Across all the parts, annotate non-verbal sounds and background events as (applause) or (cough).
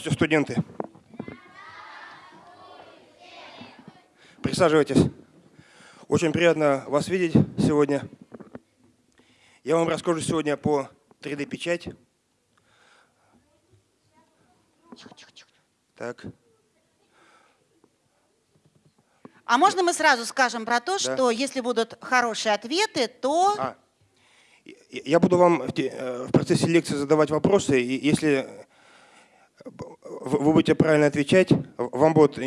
Здравствуйте, студенты. Присаживайтесь. Очень приятно вас видеть сегодня. Я вам расскажу сегодня по 3D-печать. Так. А можно мы сразу скажем про то, Да. что если будут хорошие ответы, то... А, я- буду вам э, в процессе лекции задавать вопросы, и если вы будете правильно отвечать, вам будут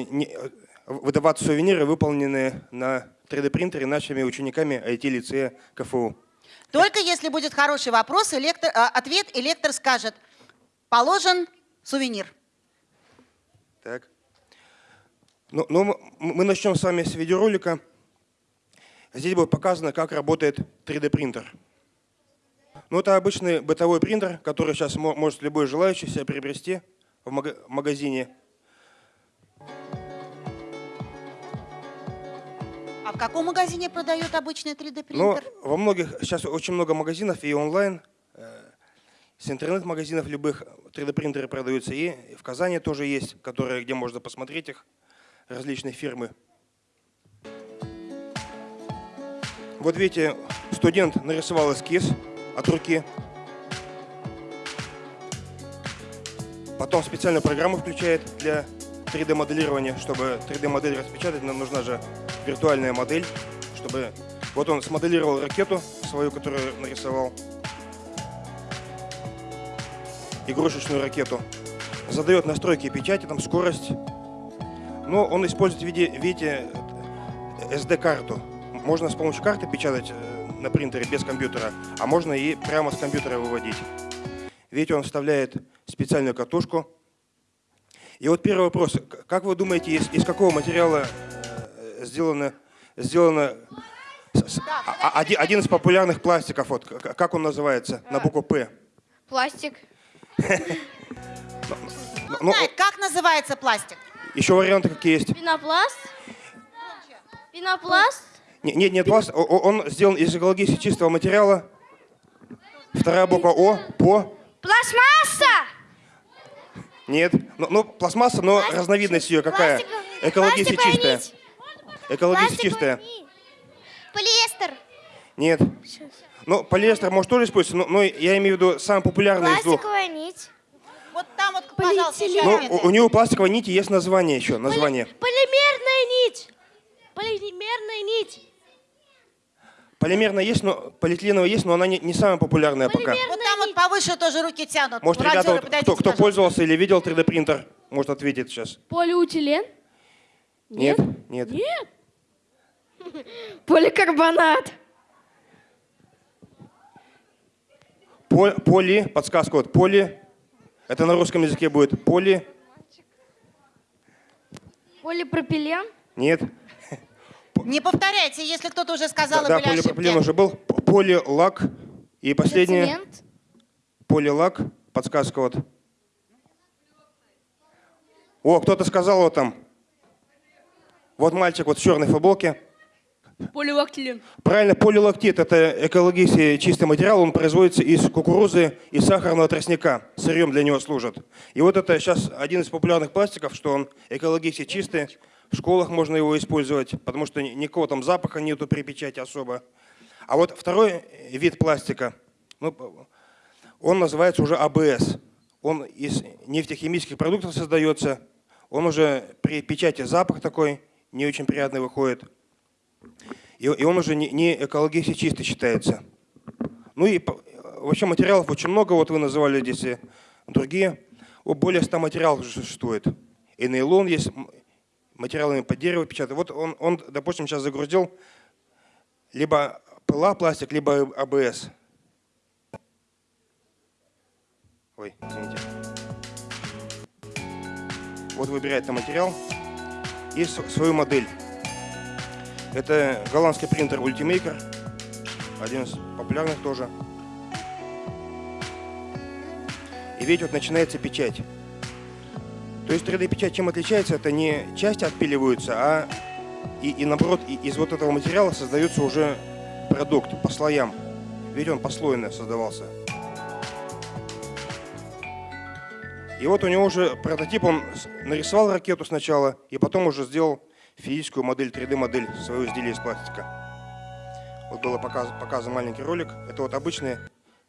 выдаваться сувениры, выполненные на 3D-принтере нашими учениками IT-лицея КФУ. Только если будет хороший вопрос, и лектор, а, ответ, и лектор скажет, положен сувенир. Так. Ну, ну, мы начнем с вами с видеоролика. Здесь будет показано, как работает 3D-принтер. Ну, это обычный бытовой принтер, который сейчас мо- может любой желающий себе приобрести в мага- магазине. А в каком магазине продают обычный 3D Но принтер? во многих, сейчас очень много магазинов и онлайн, э, с интернет-магазинов любых 3D-принтеры продаются. И в Казани тоже есть, которые, где можно посмотреть их, различные фирмы. Вот видите, студент нарисовал эскиз от руки. Потом специальную программу включает для 3D-моделирования. Чтобы 3D-модель распечатать, нам нужна же виртуальная модель, чтобы... Вот он смоделировал ракету свою, которую нарисовал. Игрушечную ракету. Задает настройки печати, там скорость. Но он использует в виде, видите, SD-карту. Можно с помощью карты печатать э, на принтере без компьютера, а можно и прямо с компьютера выводить. Видите, он вставляет специальную катушку. И вот первый вопрос. Как вы думаете, из, из какого материала э, сделано, сделано с- а- один, один из популярных пластиков? Вот, как он называется на букву «П»? Пластик. Ну, Знает, как называется пластик? еще варианты какие есть? Пенопласт. Пенопласт. Не- Нет, нет, пласт. Он сделан из экологически чистого материала. Вторая буква О, по. Пластмасса. Нет. Ну, ну, пластмасса, но разновидность ее какая? Пластиковая- Экологически чистая. Экологически чистая. Полиэстер. Нет. Ну, полиэстер может тоже использоваться, но, но я имею в виду самый популярный из двух. Пластиковая нить. Вот там вот, пожалуйста, еще Ну, у, у него пластиковой нити есть название еще, название. Полимерная нить. Полимерная нить. Полимерная есть, но полиэтиленовая есть, но она не, не самая популярная пока. Вот там вот повыше тоже руки тянут. Может, Волонтеры, ребята, вот, подойдите, кто, кто пожалуйста. пользовался или видел 3D-принтер, может ответить сейчас. Полиутилен? Нет? Нет. Нет. Поликарбонат. По- Поли, подсказка вот, поли, это на русском языке будет поли, Полипропилен? нет. Не повторяйте, если кто-то уже сказал, и да, были полипропилен ошибки. уже был. Полилак. И последнее, Цемент? полилак, подсказка вот. О, кто-то сказал вот там. Вот мальчик вот в черной футболке. Поливактилен. Правильно, полилактит – это экологически чистый материал, он производится из кукурузы и сахарного тростника, сырьем для него служит. И вот это сейчас один из популярных пластиков, что он экологически чистый, в школах можно его использовать, потому что ни- никакого там запаха нету при печати особо. А вот второй вид пластика, ну, он называется уже АБС. Он из нефтехимических продуктов создается, он уже при печати запах такой не очень приятный выходит. И, и он уже не, не экологически чистый считается. Ну и вообще материалов очень много, вот вы называли здесь и другие. Более 100 материалов существует. И нейлон есть, материалами под дерево печатают. Вот он, он, допустим, сейчас загрузил либо ПЛА пластик, либо АБС. Ой, извините. Вот выбирает материал и свою модель. Это голландский принтер Ultimaker, один из популярных тоже. И видите, вот начинается печать. То есть 3D-печать чем отличается? Это не части отпиливаются, а и, и наоборот, и- из вот этого материала создается уже продукт по слоям. Видите, он послойно создавался. И вот у него уже прототип, он нарисовал ракету сначала, и потом уже сделал физическую модель, 3D-модель своего изделия из пластика. Вот было показ, показан маленький ролик. Это вот обычные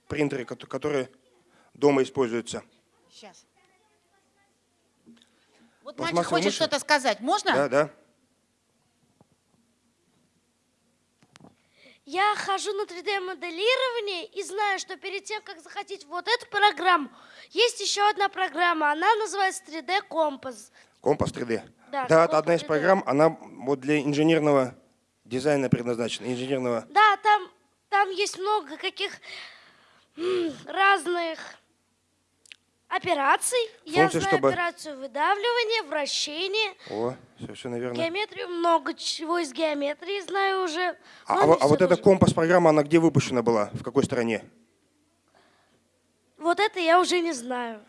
принтеры, кото- которые дома используются. Сейчас. Вот мальчик Пластмассовые хочет что-то сказать. Можно? Да, да. Я хожу на 3D-моделирование и знаю, что перед тем, как захотеть вот эту программу, есть еще одна программа. Она называется 3D Компас. Компас 3D. Да, Да, это одна из 3D. программ, она вот для инженерного дизайна предназначена, инженерного. Да, там, там есть много каких разных операций. Я Функции, знаю чтобы- операцию выдавливания, вращения, О, совершенно верно. геометрию, много чего из геометрии знаю уже. А, а а вот эта компас-программа, она где выпущена была? В какой стране? Вот это я уже не знаю.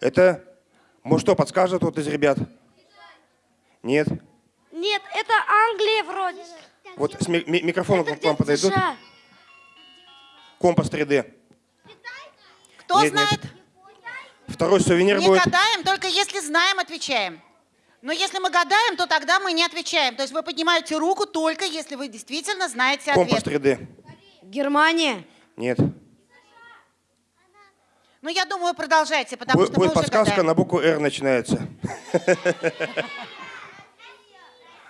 Это, может, что подскажет вот из ребят? Нет? Нет, это Англия вроде. Вот с ми- ми- микрофоном Это к вам подойдут? США. Компас 3D. Кто Нет, нет. Второй сувенир Не будет. гадаем, только если знаем, отвечаем. Но если мы гадаем, то тогда мы не отвечаем. То есть вы поднимаете руку только если вы действительно знаете Компас ответ. 3D. Германия. Нет. Ну, я думаю, продолжайте, потому Бу- что будет подсказка, гадаем. на букву «Р» начинается. (laughs)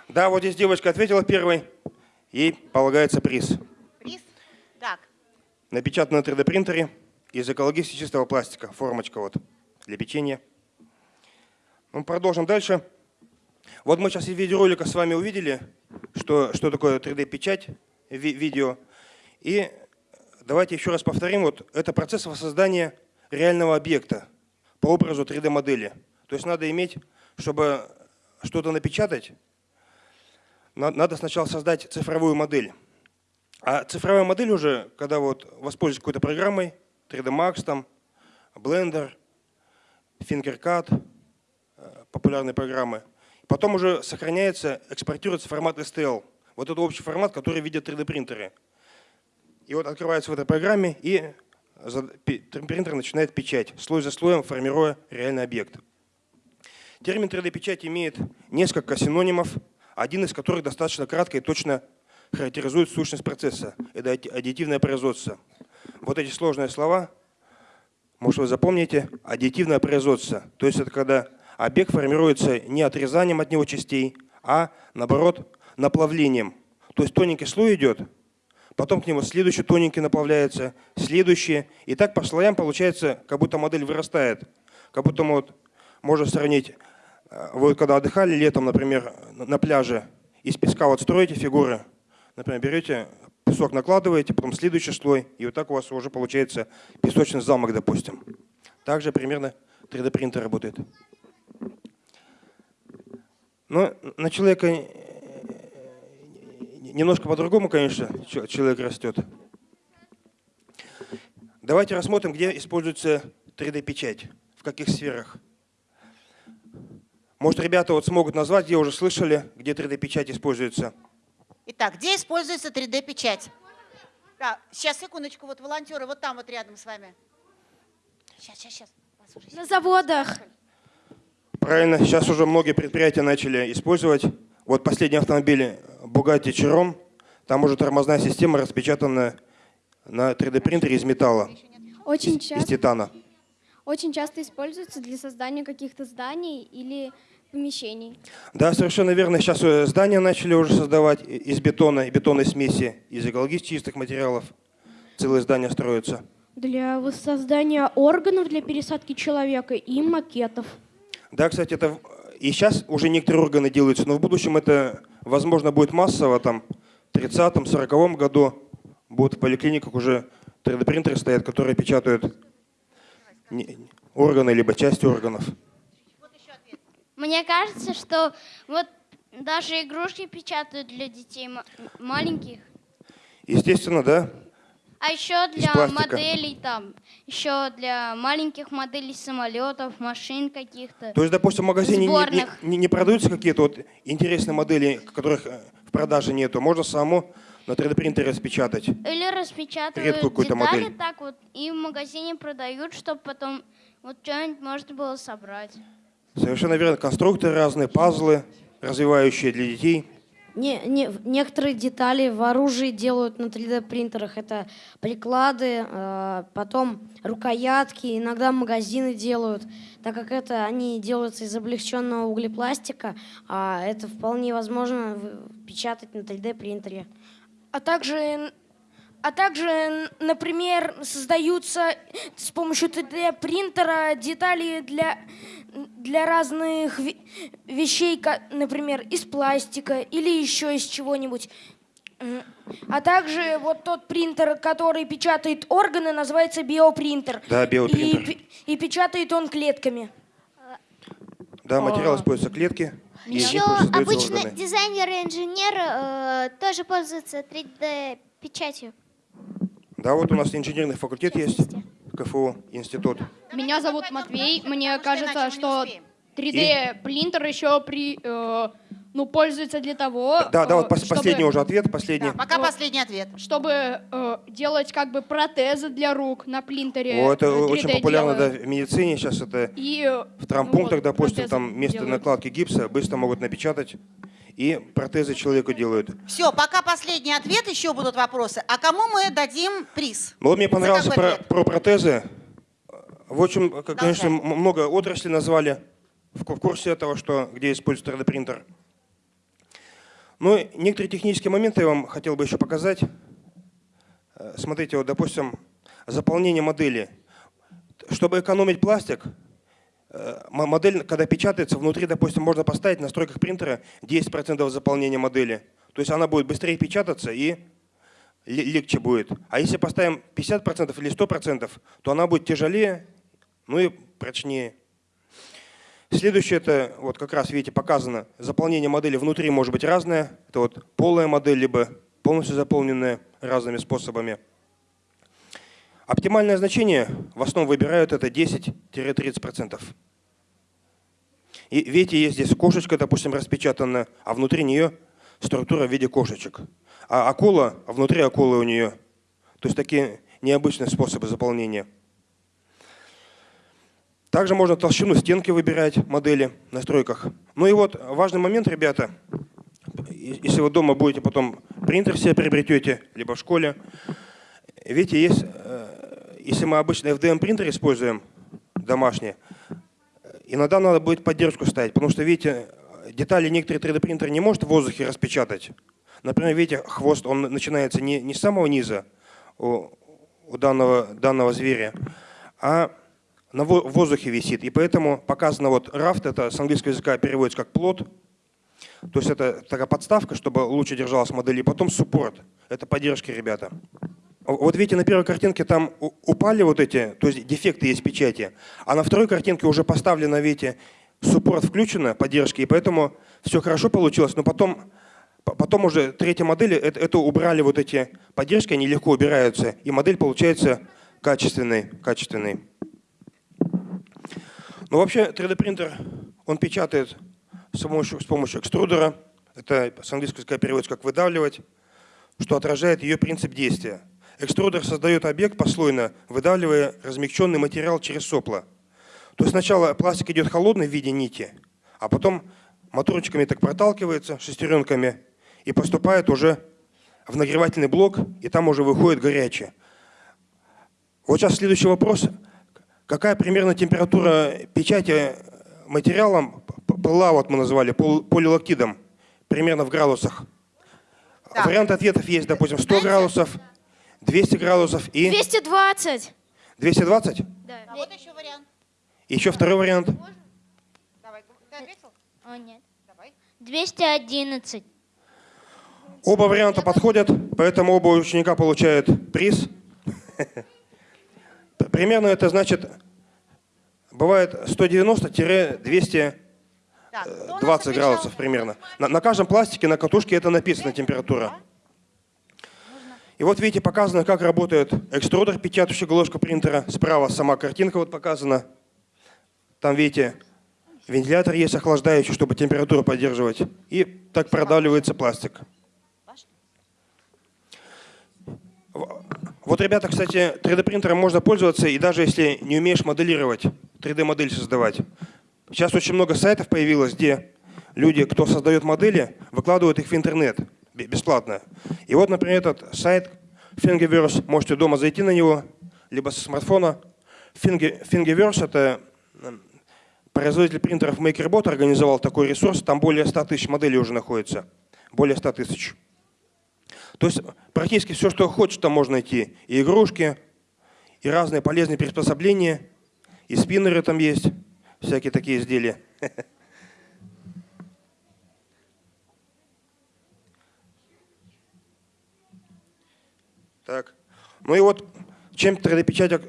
Да, вот здесь девочка ответила первой. Ей полагается приз. Приз? Так, Напечатано на 3D-принтере из экологически чистого пластика. Формочка вот для печенья. Ну, продолжим дальше. Вот мы сейчас из видеоролика с вами увидели, что, что такое 3D-печать, ви- видео. И давайте еще раз повторим. Вот это процесс воссоздания реального объекта по образу 3D-модели. То есть надо иметь, чтобы что-то напечатать, на- надо сначала создать цифровую модель. А цифровая модель уже, когда вот воспользуюсь какой-то программой, 3D Max, там, Blender, Fingercat, э, популярные программы, потом уже сохраняется, экспортируется формат STL. Вот это общий формат, который видят 3D принтеры. И вот открывается в этой программе, и принтер начинает печать, слой за слоем формируя реальный объект. Термин 3D-печать имеет несколько синонимов, один из которых достаточно кратко и точно характеризует сущность процесса. Это адди- аддитивное производство. Вот эти сложные слова, может вы запомните, аддитивное производство. То есть это когда объект формируется не отрезанием от него частей, а наоборот наплавлением. То есть тоненький слой идет, потом к нему следующий тоненький наплавляется, следующий. И так по слоям получается, как будто модель вырастает. Как будто мы вот, можно сравнить, э, вы когда отдыхали летом, например, на на пляже, из песка вот строите фигуры, например, берете песок накладываете, потом следующий слой, и вот так у вас уже получается песочный замок, допустим. Также примерно 3D принтер работает. Но на человека э, немножко по-другому, конечно, человек растет. Давайте рассмотрим, где используется 3D-печать, в каких сферах. Может, ребята вот смогут назвать, где уже слышали, где 3D-печать используется. Итак, где используется 3D-печать? Так, сейчас, секундочку, вот волонтеры вот там вот рядом с вами. Сейчас, сейчас, сейчас. Уже На заводах. Правильно, сейчас уже многие предприятия начали использовать. Вот последний автомобиль Bugatti Chiron, там уже тормозная система распечатана на 3D-принтере из металла, Очень из часто, титана. очень часто используется для создания каких-то зданий или помещений. Да, совершенно верно. Сейчас э, здания начали уже создавать из бетона и бетонной смеси, из экологически чистых материалов. Целые здания строятся. Для воссоздания органов для пересадки человека и макетов. Да, кстати, это и сейчас уже некоторые органы делаются, но в будущем это, возможно, будет массово, там, в 30-м, 40 году будут в поликлиниках уже 3D-принтеры стоят, которые печатают органы либо части органов. Мне кажется, что вот даже игрушки печатают для детей ма- маленьких. Естественно, да, А еще для моделей там, еще для маленьких моделей самолетов, машин каких-то. То есть, допустим, в магазине не- не, не- продаются какие-то вот интересные модели, которых э, в продаже нету. Можно самому на 3D-принтере распечатать. Или распечатывают Редкую какую-то детали модель. так вот и в магазине продают, чтобы потом Вот что-нибудь можно было собрать. Совершенно верно. Конструкторы разные, пазлы, развивающие для детей. Не, не, некоторые детали в оружии делают на 3D принтерах. Это приклады, э, потом рукоятки, иногда магазины делают. Так как это они делаются из облегченного углепластика, а это вполне возможно печатать на 3D принтере. А также, а также, например, создаются с помощью 3D-принтера детали для, для разных ве- вещей, например, из пластика или еще из чего-нибудь. А также вот тот принтер, который печатает органы, называется биопринтер. Да, биопринтер. И, и печатает он клетками. Да, материал используются клетки. Еще обычно органы. дизайнер и инженер э, тоже пользуются 3D-печатью. Да, вот у нас инженерный факультет есть, КФУ, институт. Меня зовут Матвей. Мне кажется, что успеем. 3D принтер еще при, э, ну, пользуется для того, Да, да, э, вот пос- чтобы- последний уже ответ, последний. Да, пока Вот. последний ответ. чтобы э, делать как бы протезы для рук на принтере. О, это э, 3D очень популярно да, делают. в медицине сейчас это И э, в травмпунктах, вот, допустим, протезы там вместо делают. накладки гипса быстро могут напечатать и протезы человеку делают. Все, пока последний ответ, еще будут вопросы. А кому мы дадим приз? Ну, вот мне понравился какой про, ответ? про протезы. В общем, конечно, м- много отраслей назвали в ку- в курсе этого, что, где используется 3D-принтер. Ну, некоторые технические моменты я вам хотел бы еще показать. Э, Смотрите, вот, допустим, заполнение модели. Чтобы экономить пластик, э, модель, когда печатается, внутри, допустим, можно поставить в настройках принтера 10% заполнения модели. То есть она будет быстрее печататься и ле- легче будет. А если поставим 50% или 100%, то она будет тяжелее, ну и прочнее. Следующее, это вот как раз, видите, показано, заполнение модели внутри может быть разное. Это вот полая модель, либо полностью заполненная разными способами. Оптимальное значение в основном выбирают это 10-30%. И видите, есть здесь кошечка, допустим, распечатана, а внутри нее структура в виде кошечек. А акула, а внутри акулы у нее. То есть такие необычные способы заполнения. Также можно толщину стенки выбирать модели в настройках. Ну и вот важный момент, ребята. Если вы дома будете потом принтер себе приобретете, либо в школе, видите, есть, э, если мы обычно FDM принтер используем домашний, иногда надо будет поддержку ставить, потому что, видите, детали некоторые 3D принтер не может в воздухе распечатать. Например, видите, хвост, он начинается не, не с самого низа у, у данного, данного зверя, а на воздухе висит. И поэтому показано вот рафт, это с английского языка переводится как плод. То есть это такая подставка, чтобы лучше держалась модель. И потом суппорт. Это поддержки, ребята. Вот видите, на первой картинке там упали вот эти, то есть дефекты есть печати. А на второй картинке уже поставлено, видите, суппорт включено, поддержки, и поэтому все хорошо получилось. Но потом, по- потом уже третья модель, это, это убрали вот эти поддержки, они легко убираются, и модель получается качественной. качественной. Ну вообще 3D принтер, он печатает с помощью, с помощью экструдера, это с английского переводится как выдавливать, что отражает ее принцип действия. Экструдер создает объект послойно, выдавливая размягченный материал через сопло. То есть сначала пластик идет холодный в виде нити, а потом моторчиками так проталкивается шестеренками и поступает уже в нагревательный блок, и там уже выходит горячее. Вот сейчас следующий вопрос. Какая примерно температура печати материалом пыла, вот мы назвали, пол- полилактидом, примерно в градусах? Так. Вариант ответов есть, допустим, 100 градусов, 200 градусов и 220. 220. А вот еще вариант. Еще второй вариант. Давай, ты ответил? О, нет. Давай. 211. Оба варианта подходят, поэтому оба ученика получают приз. (laughs) Примерно это значит, бывает 190-220 Так, кто у нас градусов примерно. На, на каждом пластике, на катушке это написано температура. И вот видите, показано, как работает экструдер, печатающая головка принтера. Справа сама картинка вот показана. Там, видите, вентилятор есть охлаждающий, чтобы температуру поддерживать. И так продавливается пластик. Вот ребята, кстати, 3D принтером можно пользоваться, и даже если не умеешь моделировать, 3D-модель создавать. Сейчас очень много сайтов появилось, где люди, кто создает модели, выкладывают их в интернет бесплатно. И вот, например, этот сайт Thingiverse, можете дома зайти на него, либо со смартфона. Thingiverse — это производитель принтеров MakerBot организовал такой ресурс, там более 100 тысяч моделей уже находится. Более 100 тысяч. То есть практически все, что хочешь, там можно найти. И игрушки, и разные полезные приспособления, и спиннеры там есть, всякие такие изделия. Так. Ну и вот чем 3D-печать ак-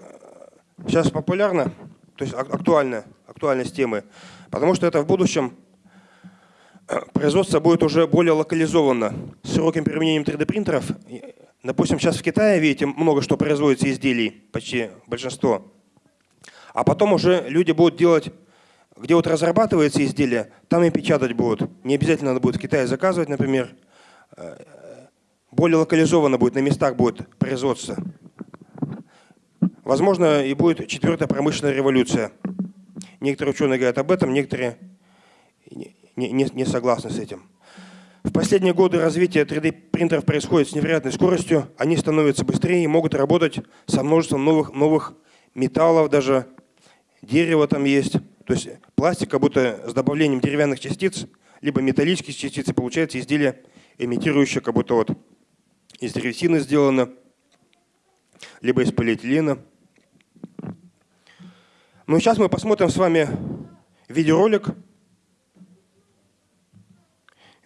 сейчас популярна, то есть ак- актуальна, актуальность темы, потому что это в будущем э, производство будет уже более локализовано с широким применением 3D-принтеров. И, Допустим, сейчас в Китае, видите, много что производится изделий, почти большинство. А потом уже люди будут делать, где вот разрабатывается изделие, там и печатать будут. Не обязательно надо будет в Китае заказывать, например. Э, Более локализованно будет, на местах будет производство. Возможно, и будет четвертая промышленная революция. Некоторые ученые говорят об этом, некоторые не, не- не согласны с этим. В последние годы развитие 3D-принтеров происходит с невероятной скоростью. Они становятся быстрее и могут работать со множеством новых, новых металлов, даже дерево там есть. То есть пластик, как будто с добавлением деревянных частиц, либо металлических частиц, и получается изделие, имитирующее, как будто вот из древесины сделано, либо из полиэтилена. Ну сейчас мы посмотрим с вами видеоролик,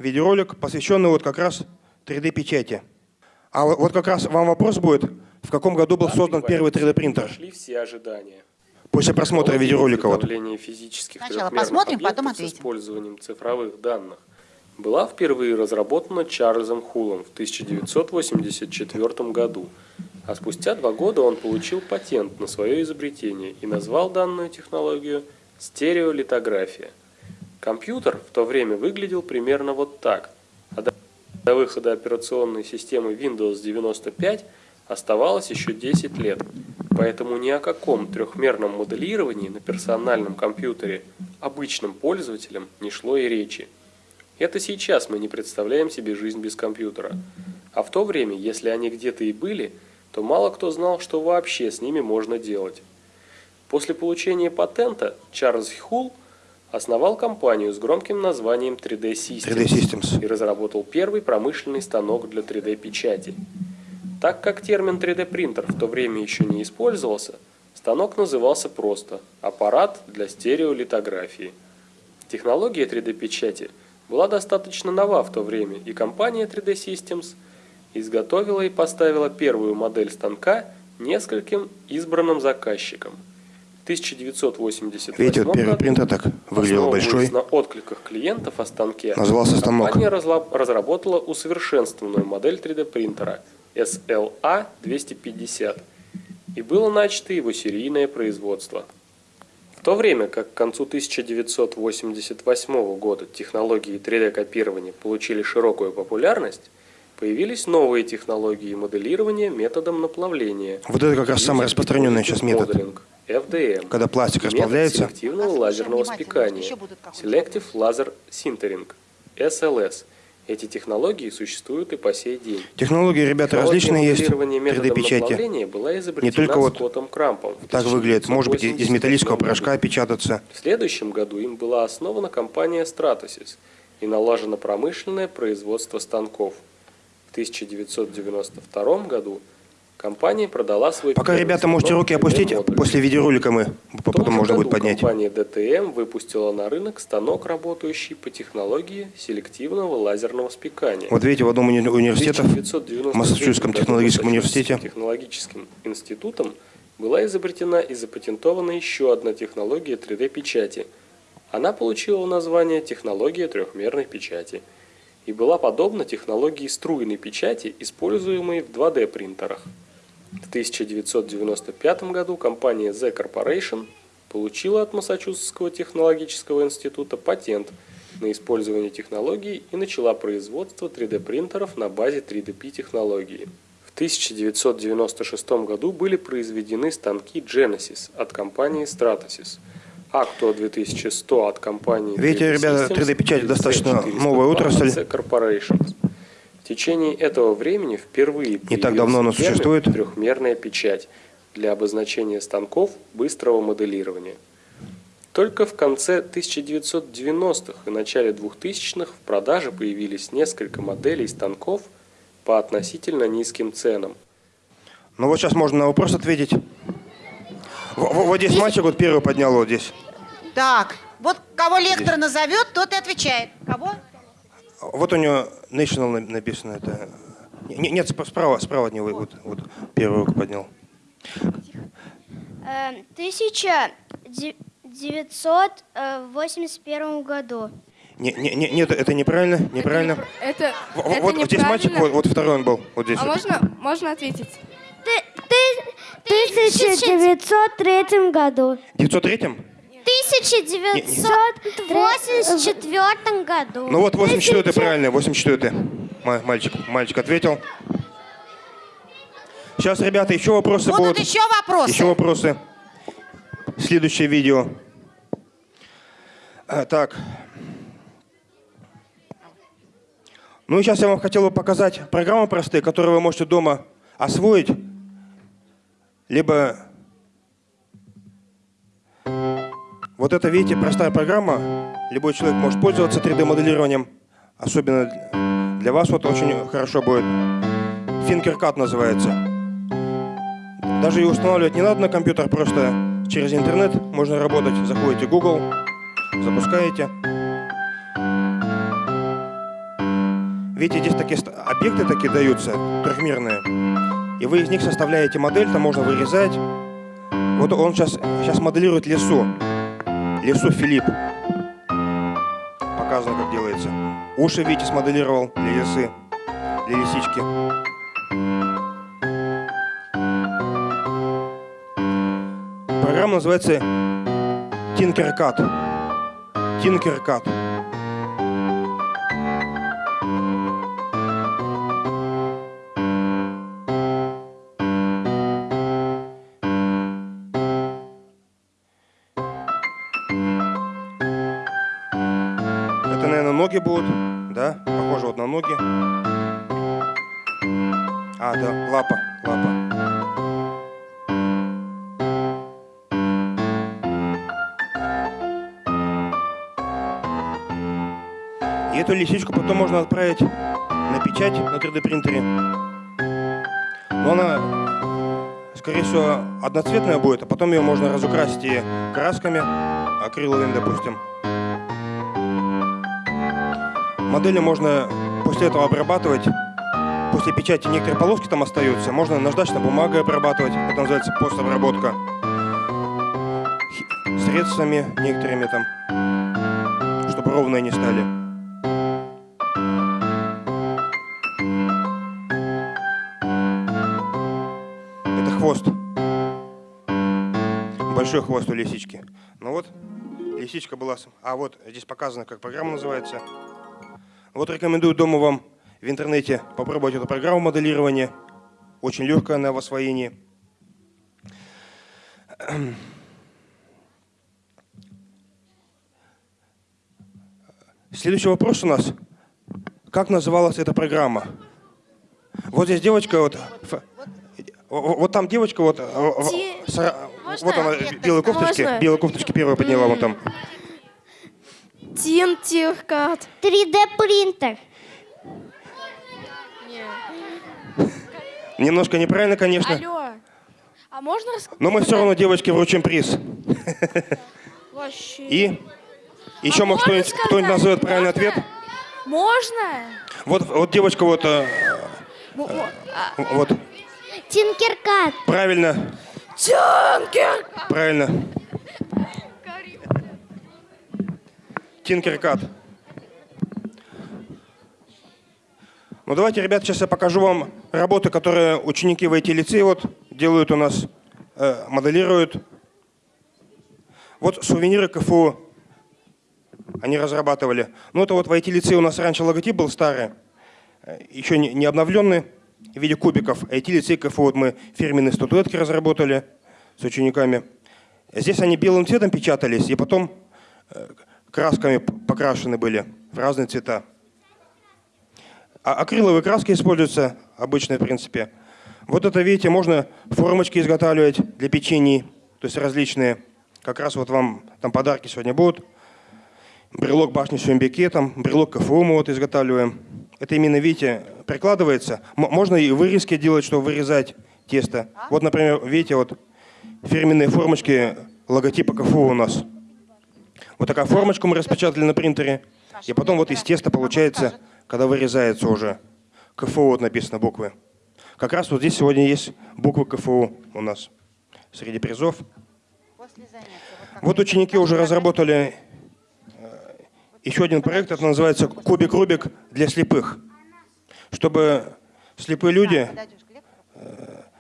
видеоролик, посвященный вот как раз 3D-печати. А вот- как раз вам вопрос будет, в каком году был создан первый 3D-принтер? Прошли все ожидания. После просмотра видеоролика. Вот. физических Сначала посмотрим, потом объектов с ответим. использованием цифровых данных была впервые разработана Чарльзом Хулом в 1984 году, а спустя два года он получил патент на свое изобретение и назвал данную технологию стереолитография. Компьютер в то время выглядел примерно вот так, а до- выхода операционной системы Windows 95 оставалось еще 10 лет, поэтому ни о каком трехмерном моделировании на персональном компьютере обычным пользователям не шло и речи. Это сейчас мы не представляем себе жизнь без компьютера. А в то время, если они где-то и были, то мало кто знал, что вообще с ними можно делать. После получения патента Чарльз Хулл основал компанию с громким названием 3D Systems, 3D Systems. и разработал первый промышленный станок для 3D-печати. Так как термин 3D-принтер в то время еще не использовался, станок назывался просто «аппарат для стереолитографии». Технология 3D-печати была достаточно нова в то время, и компания 3D Systems изготовила и поставила первую модель станка нескольким избранным заказчикам. В 1988 Видите, вот первый принтер так выглядел большой. на откликах клиентов о станке, Назывался станок. компания разработала усовершенствованную модель 3D принтера SLA-250 и было начато его серийное производство. В то время как к концу 1988 года технологии 3D-копирования получили широкую популярность, появились новые технологии моделирования методом наплавления. Вот это как раз самый распространенный сейчас метод. Моделинг, FDM. Когда пластик расплавляется. селективного Послушай лазерного спекания. Selective Laser Sintering. SLS. Эти технологии существуют и по сей день. Технологии, ребята, различные есть моделирования методом 3D-печати. наплавления была изобретена только вот Скоттом Крампом в Так выглядит. Может быть, из 1988 металлического порошка печататься. В следующем году им была основана компания Stratasys и налажено промышленное производство станков. В 1992 году компания продала свой Пока, ребята, можете руки опустить, 3D-модуль. после видеоролика мы потом том же можно будет поднять. Компания DTM выпустила на рынок станок, работающий по технологии селективного лазерного спекания. Вот видите, в одном уни- университетов, 1993 в Массачусетском технологическом университете, технологическим институтом была изобретена и запатентована еще одна технология 3D-печати. Она получила название технология трехмерной печати и была подобна технологии струйной печати, используемой в 2D-принтерах. В 1995 году компания Z Corporation получила от Массачусетского технологического института патент на использование технологии и начала производство 3D-принтеров на базе 3DP технологии. В 1996 году были произведены станки Genesis от компании Stratasys, Actua 2100 от компании Видите, 3D ребята, Systems 3D-печать и достаточно LC402 новая отрасль. Corporations. В течение этого времени впервые так давно она существует. трехмерная печать для обозначения станков быстрого моделирования. Только в конце 1990-х и начале 2000-х в продаже появились несколько моделей станков по относительно низким ценам. Ну вот сейчас можно на вопрос ответить. Во- во- Вот здесь мальчик вот первый поднял вот здесь. Так, вот кого лектор назовет, тот и отвечает. Кого? Вот у него National на- написано. Это... Не- Нет, сп- справа, справа от него вот, вот первую руку поднял. Э, 1981 году. Не, не, не, нет, это неправильно, неправильно. Это, Во- это вот, вот здесь мальчик, вот, неправильно. вот второй он был, вот здесь. А вот. можно, можно ответить? В 1903 году. В 903 В 1984 году. Ну вот 84 правильно, 84 Ма- мальчик, мальчик ответил. Сейчас, ребята, еще вопросы Будут будут. еще вопросы? Еще вопросы. Следующее видео. А, так. Ну и сейчас я вам хотел бы показать программы простые, которые вы можете дома освоить, либо вот это, видите, простая программа. Любой человек может пользоваться 3D-моделированием. Особенно для вас вот очень хорошо будет. Fingercut называется. Даже и устанавливать не надо на компьютер, просто через интернет можно работать. Заходите в Google, запускаете. Видите, здесь такие объекты такие даются, трехмерные. И вы из них составляете модель, там можно вырезать. Вот он сейчас, сейчас моделирует лесу. Лесу Филипп. Показано, как делается. Уши, видите, смоделировал для лисы, для лисички. Программа называется Tinkercad. Tinkercad. Потом можно отправить на печать на 3D принтере. Но она, скорее всего, одноцветная будет, а потом ее можно разукрасить и красками, акриловыми, допустим. Модели можно после этого обрабатывать. После печати некоторые полоски там остаются. Можно наждачной бумагой обрабатывать. Это называется постобработка. Средствами некоторыми там, чтобы ровные не стали. Большой хвост у лисички. Ну вот, лисичка была... А вот здесь показано, как программа называется. Вот рекомендую дома вам в интернете попробовать эту программу моделирования. Очень легкая она в освоении. Следующий вопрос у нас. Как называлась эта программа? Вот здесь девочка, вот, о- вот там девочка, вот, с ра- Можно? вот она в белой кофточке, Можно? белой кофточке первая подняла, вот там. Тинтиркат. 3D принтер. Немножко неправильно, конечно, Алло. А можно но мы все равно девочке вручим приз. (laughs) Вообще. И еще, А может, кто-нибудь сказать? назовет правильный Можно? ответ? Можно? Вот, вот девочка вот, э, а, вот, Тинкеркат. правильно, Тинкер. правильно. Тинкеркат. Ну давайте, ребят, сейчас я покажу вам работы, которые ученики в IT-лицее вот делают у нас, э, моделируют. Вот сувениры КФУ они разрабатывали. Ну это вот в IT-лицее у нас раньше логотип был старый, э, еще не, не обновленный. В виде кубиков. IT-лицей КФУ вот мы фирменные статуэтки разработали с учениками. Здесь они белым цветом печатались, и потом э, красками покрашены были в разные цвета. А акриловые краски используются обычные, в принципе. Вот это, видите, можно формочки изготавливать для печений, то есть различные. Как раз вот вам там подарки сегодня будут. Брелок башни Сюмбеке, там брелок КФУ мы вот изготавливаем. Это именно, видите, прикладывается. Можно и вырезки делать, чтобы вырезать тесто. Вот, например, видите, вот фирменные формочки логотипа КФУ у нас. Вот такая формочку мы распечатали на принтере. И потом вот из теста получается, когда вырезается уже. КФУ вот написано буквы. Как раз вот здесь сегодня есть буквы КФУ у нас среди призов. Вот ученики уже разработали э, еще один проект, это называется «Кубик-Рубик для слепых». Чтобы слепые люди лектору,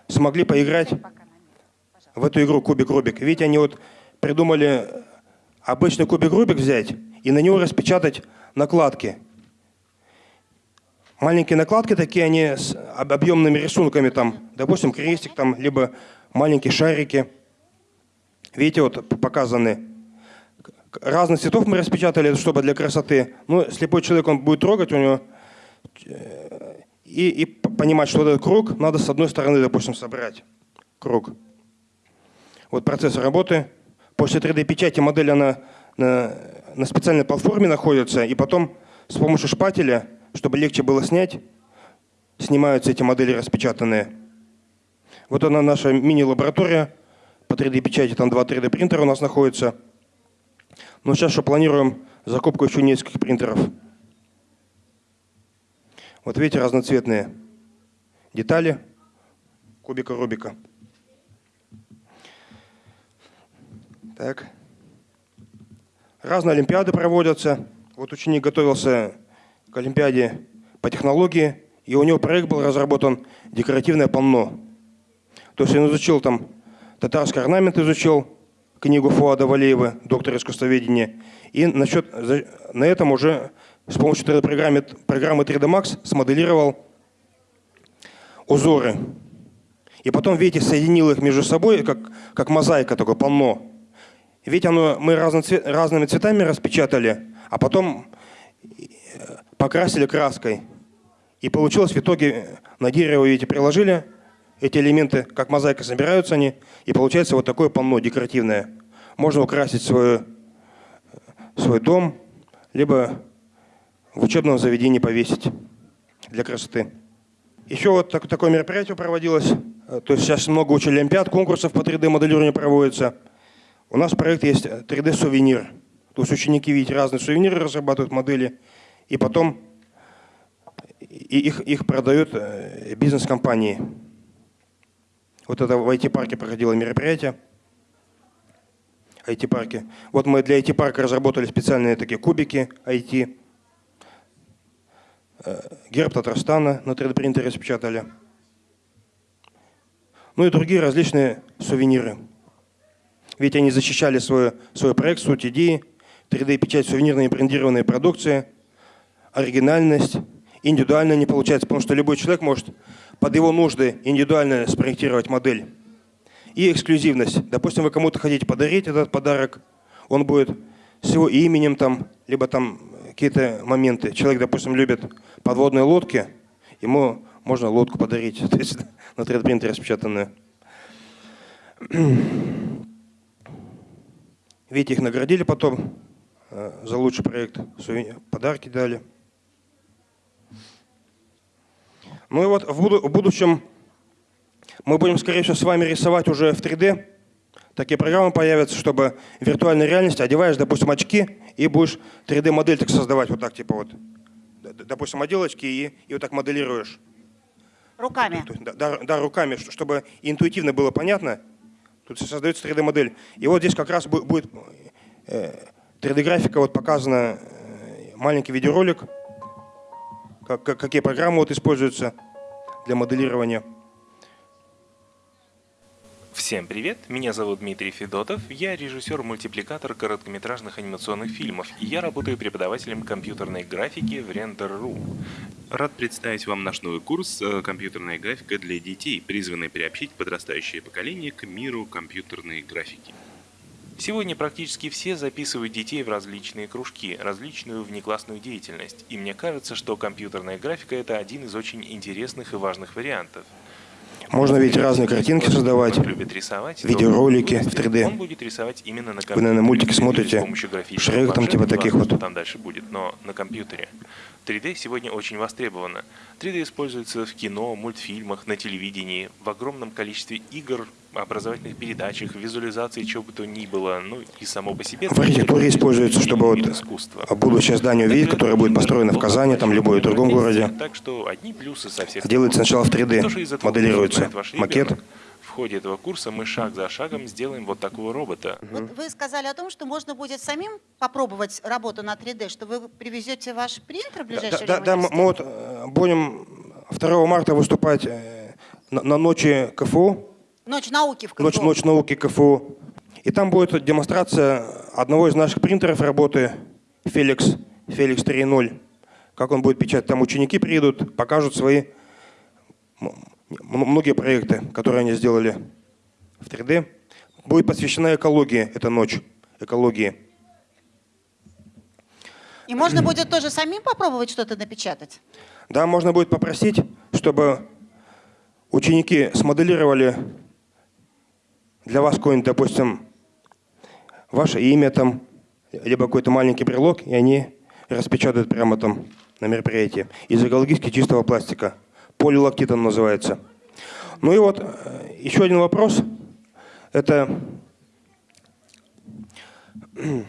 смогли поиграть в эту игру Кубик-Рубик. Видите, они вот придумали обычный Кубик-Рубик взять и на него распечатать накладки. Маленькие накладки такие, они с об- объемными рисунками, там, допустим, крестик, там, либо маленькие шарики. Видите, вот показаны. Разных цветов мы распечатали, чтобы для красоты. Ну, слепой человек, он будет трогать у него э, и, и понимать, что вот этот круг надо с одной стороны, допустим, собрать. Круг. Вот процесс работы. После 3D-печати модель она на, на специальной платформе находится, и потом с помощью шпателя, чтобы легче было снять, снимаются эти модели распечатанные. Вот она наша мини-лаборатория по 3D-печати, там два 3D-принтера у нас находятся. Но сейчас что планируем закупку еще нескольких принтеров. Вот видите, разноцветные детали кубика Рубика. Так. Разные олимпиады проводятся. Вот ученик готовился к олимпиаде по технологии, и у него проект был разработан «Декоративное полно». То есть он изучил там татарский орнамент, изучил книгу Фуада Валеева, доктор искусствоведения, и насчет, на этом уже с помощью 3D-программы программы 3D Max смоделировал узоры. И потом, видите, соединил их между собой, как, как мозаика, такое полно. Ведь оно, мы разно цве- разными цветами распечатали, а потом э, покрасили краской. И получилось в итоге, на дерево, видите, приложили эти элементы, как мозаика собираются они, и получается вот такое полно декоративное. Можно украсить свой, свой дом, либо в учебном заведении повесить для красоты. Еще вот так- такое мероприятие проводилось. Э, То есть сейчас много очень олимпиад, конкурсов по 3D-моделированию проводится. У нас проект есть 3D-сувенир. То есть ученики, видите, разные сувениры разрабатывают модели, и потом их, их продают э, бизнес-компании. Вот это в IT-парке проходило мероприятие. IT-парке. Вот мы для IT-парка разработали специальные такие кубики IT. Э, Герб Татарстана на 3D-принтере распечатали. Ну и другие различные сувениры. Ведь они защищали свой, свой проект, суть идеи, 3D-печать сувенирной и брендированной продукции, оригинальность, индивидуально не получается, потому что любой человек может под его нужды индивидуально спроектировать модель. И эксклюзивность. Допустим, вы кому-то хотите подарить этот подарок, он будет с его именем там, либо там какие-то моменты. Человек, допустим, любит подводные лодки, ему можно лодку подарить, (laughs) то есть на 3D принтере распечатанную. (clears throat) Видите, их наградили потом э, за лучший проект, подарки дали. Ну и вот в будущем мы будем, скорее всего, с вами рисовать уже в 3D. Такие программы появятся, чтобы в виртуальной реальности одеваешь, допустим, очки и будешь 3D-модель так создавать, вот так, типа вот. Допустим, одел очки и, и вот так моделируешь. Руками. Да, да, да, руками, чтобы интуитивно было понятно. Тут создается 3D-модель. И вот здесь как раз бу- будет э, 3D-графика, вот показана э, маленький видеоролик, как- какие программы вот используются для моделирования. Все Всем привет, меня зовут Дмитрий Федотов, я режиссер-мультипликатор короткометражных анимационных фильмов, и я работаю преподавателем компьютерной графики в Render.ru. Рад представить вам наш новый курс э, «Компьютерная графика для детей», призванный приобщить подрастающее поколение к миру компьютерной графики. Сегодня практически все записывают детей в различные кружки, различную внеклассную деятельность, и мне кажется, что компьютерная графика – это один из очень интересных и важных вариантов. Можно ведь разные картинки создавать, рисовать, видеоролики в то 3D. Он будет рисовать именно на Вы, наверное, мультики смотрите, Шрек там типа таких вот. там дальше будет, но на компьютере. 3D сегодня очень востребовано. 3D используется в кино, мультфильмах, на телевидении, в огромном количестве игр, образовательных передачах, визуализации, чего бы то ни было, ну и само по себе. В архитектуре используется, чтобы вот вид искусства. будущее здание увидеть, которое будет построено в Казани, там, любой другом городе. Так что одни плюсы со всех Делается сначала в 3D, То, что из этого моделируется макет. В ходе этого курса мы шаг за шагом сделаем вот такого робота. Вот вы сказали о том, что можно будет самим попробовать работу на 3D, что вы привезете ваш принтер в ближайшее Да, время. да, в мы университет? мы вот э, будем 2 марта выступать э, на, на ночи КФУ, Ночь науки в КФУ. ночь, ночь науки КФУ. И там будет демонстрация одного из наших принтеров работы, Felix, Felix 3.0. Как он будет печатать. Там ученики приедут, покажут свои многие проекты, которые они сделали в 3D. Будет посвящена экологии эта ночь, экологии. И можно будет тоже самим попробовать что-то напечатать? Да, можно будет попросить, чтобы ученики смоделировали для вас какое-нибудь, допустим, ваше имя там, либо какой-то маленький брелок, и они распечатают прямо там на мероприятии из экологически чистого пластика. Полилактит он называется. Ну и вот э, еще один вопрос. Это (clears throat)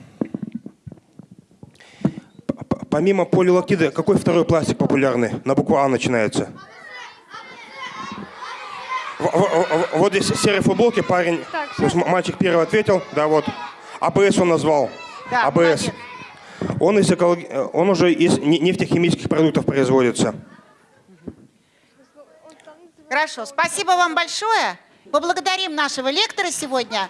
помимо полилактида, какой второй пластик популярный? На букву А начинается. Вот здесь серой футболки парень, Так, то есть м- мальчик первый ответил, да, вот. АБС он назвал. Да, АБС. молодец. Он, из эколог- э, он уже из не- нефтехимических продуктов производится. Хорошо, спасибо вам большое. Поблагодарим нашего лектора сегодня.